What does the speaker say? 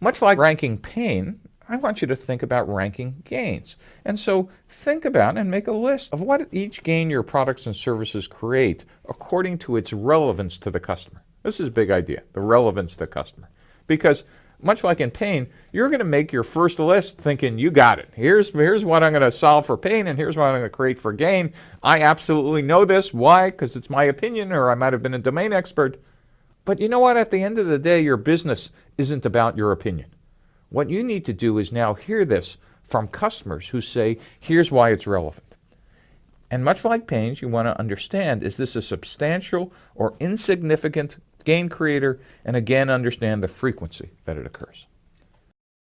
Much like ranking pain, I want you to think about ranking gains. And so think about and make a list of what each gain your products and services create according to its relevance to the customer. This is a big idea, the relevance to the customer. Because much like in pain, you're going to make your first list thinking you got it. Here's, here's what I'm going to solve for pain and here's what I'm going to create for gain. I absolutely know this. Why? Because it's my opinion or I might have been a domain expert. But you know what? At the end of the day, your business isn't about your opinion. What you need to do is now hear this from customers who say, here's why it's relevant. And much like pains, you want to understand, is this a substantial or insignificant gain creator? And again, understand the frequency that it occurs.